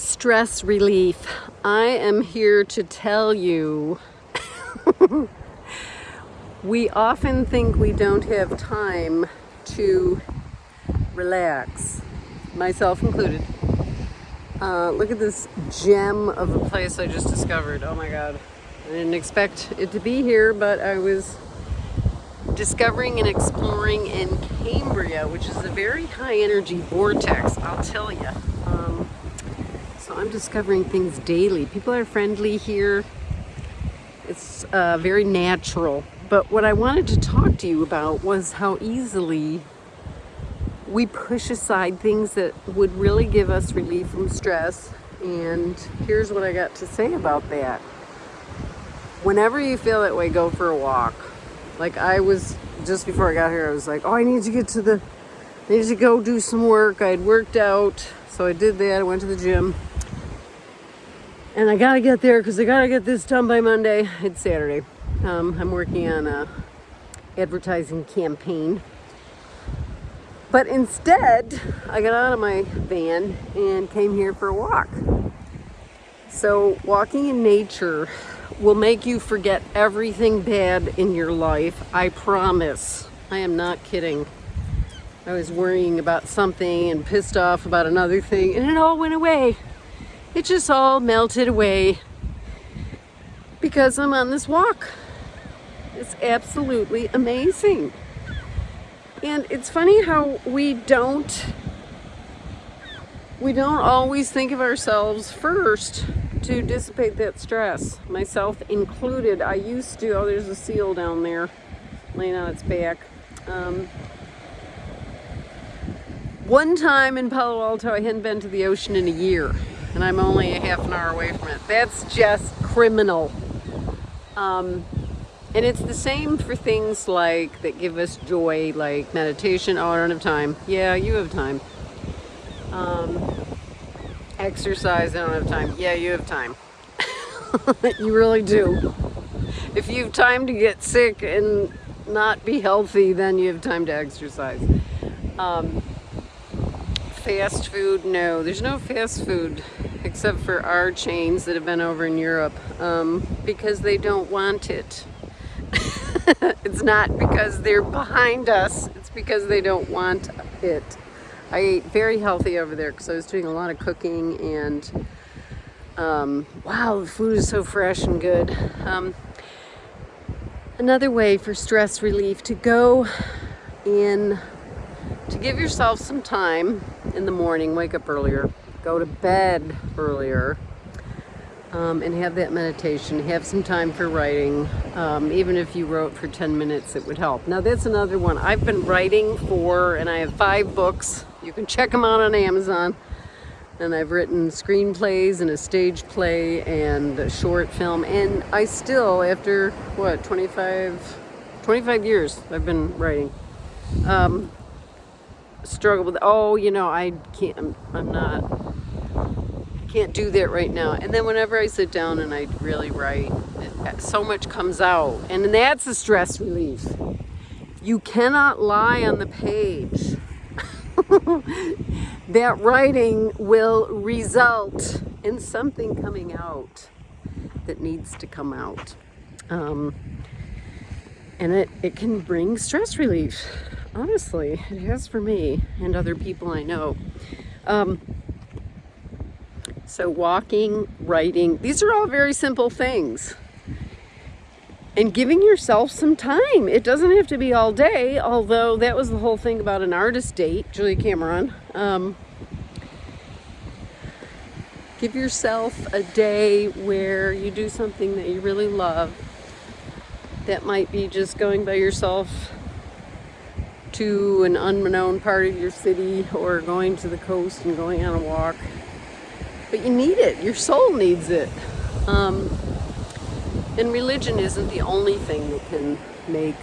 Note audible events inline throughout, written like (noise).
stress relief. I am here to tell you (laughs) we often think we don't have time to relax, myself included. Uh, look at this gem of a place I just discovered. Oh my God. I didn't expect it to be here, but I was discovering and exploring in Cambria, which is a very high energy vortex, I'll tell you. Um, so I'm discovering things daily. People are friendly here. It's uh, very natural. But what I wanted to talk to you about was how easily we push aside things that would really give us relief from stress. And here's what I got to say about that. Whenever you feel that way, go for a walk. Like I was, just before I got here, I was like, oh, I need to get to the, I need to go do some work. I had worked out, so I did that. I went to the gym and I gotta get there because I gotta get this done by Monday. It's Saturday. Um, I'm working on a advertising campaign. But instead, I got out of my van and came here for a walk. So walking in nature will make you forget everything bad in your life. I promise. I am not kidding. I was worrying about something and pissed off about another thing and it all went away it just all melted away because I'm on this walk. It's absolutely amazing. And it's funny how we don't we don't always think of ourselves first to dissipate that stress, myself included. I used to, oh, there's a seal down there laying on its back. Um, one time in Palo Alto, I hadn't been to the ocean in a year and I'm only a half an hour away from it. That's just criminal. Um, and it's the same for things like that give us joy, like meditation. Oh, I don't have time. Yeah, you have time. Um, exercise, I don't have time. Yeah, you have time. (laughs) you really do. If you have time to get sick and not be healthy, then you have time to exercise. Um, fast food, no, there's no fast food except for our chains that have been over in Europe um, because they don't want it. (laughs) it's not because they're behind us, it's because they don't want it. I ate very healthy over there because I was doing a lot of cooking and um, wow, the food is so fresh and good. Um, another way for stress relief to go in, to give yourself some time in the morning, wake up earlier, go to bed earlier um, and have that meditation, have some time for writing. Um, even if you wrote for 10 minutes, it would help. Now that's another one. I've been writing for, and I have five books. You can check them out on Amazon. And I've written screenplays and a stage play and a short film. And I still, after what, 25, 25 years I've been writing. Um, struggle with, oh, you know, I can't, I'm, I'm not, can't do that right now. And then whenever I sit down and I really write, so much comes out. And that's a stress relief. You cannot lie on the page. (laughs) that writing will result in something coming out that needs to come out. Um, and it, it can bring stress relief. Honestly, it has for me and other people I know. Um, so walking, writing, these are all very simple things. And giving yourself some time. It doesn't have to be all day, although that was the whole thing about an artist date, Julia Cameron. Um, give yourself a day where you do something that you really love. That might be just going by yourself to an unknown part of your city or going to the coast and going on a walk but you need it. Your soul needs it. Um, and religion isn't the only thing that can make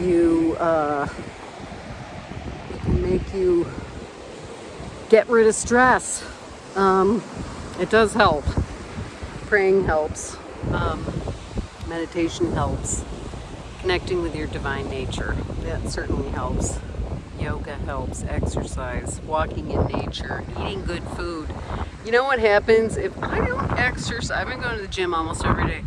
you uh, make you get rid of stress. Um, it does help. Praying helps. Um, meditation helps. Connecting with your divine nature. That certainly helps. Yoga helps, exercise, walking in nature, eating good food. You know what happens if I don't exercise? I've been going to the gym almost every day.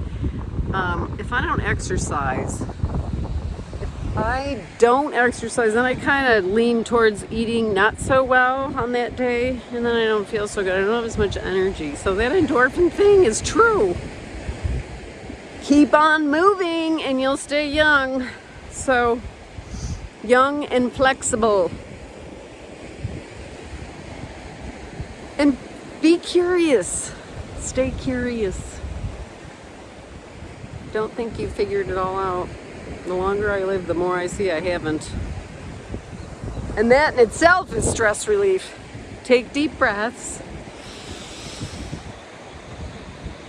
Um, if I don't exercise, if I don't exercise, then I kind of lean towards eating not so well on that day, and then I don't feel so good. I don't have as much energy. So that endorphin thing is true. Keep on moving and you'll stay young. So, young and flexible. And be curious. Stay curious. Don't think you figured it all out. The longer I live, the more I see I haven't. And that in itself is stress relief. Take deep breaths.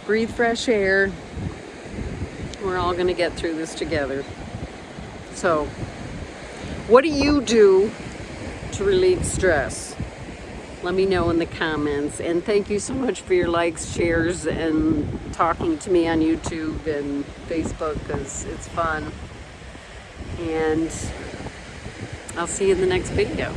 Breathe fresh air. We're all going to get through this together. So, what do you do to relieve stress? Let me know in the comments. And thank you so much for your likes, shares, and talking to me on YouTube and Facebook because it's fun. And I'll see you in the next video.